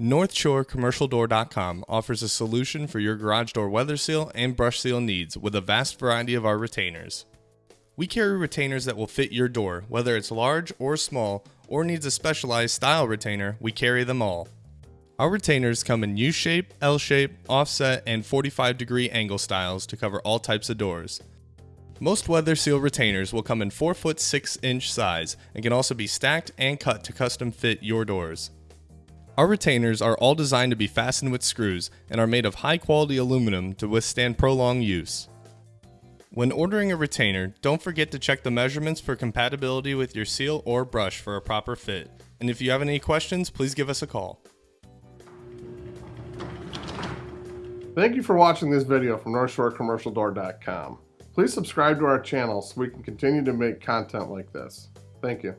NorthshoreCommercialDoor.com offers a solution for your garage door weather seal and brush seal needs with a vast variety of our retainers. We carry retainers that will fit your door, whether it's large or small, or needs a specialized style retainer, we carry them all. Our retainers come in U shape, L shape, offset, and 45 degree angle styles to cover all types of doors. Most weather seal retainers will come in 4 foot 6 inch size and can also be stacked and cut to custom fit your doors. Our retainers are all designed to be fastened with screws and are made of high quality aluminum to withstand prolonged use. When ordering a retainer, don't forget to check the measurements for compatibility with your seal or brush for a proper fit. And if you have any questions, please give us a call. Thank you for watching this video from NorthshoreCommercialDoor.com. Please subscribe to our channel so we can continue to make content like this. Thank you.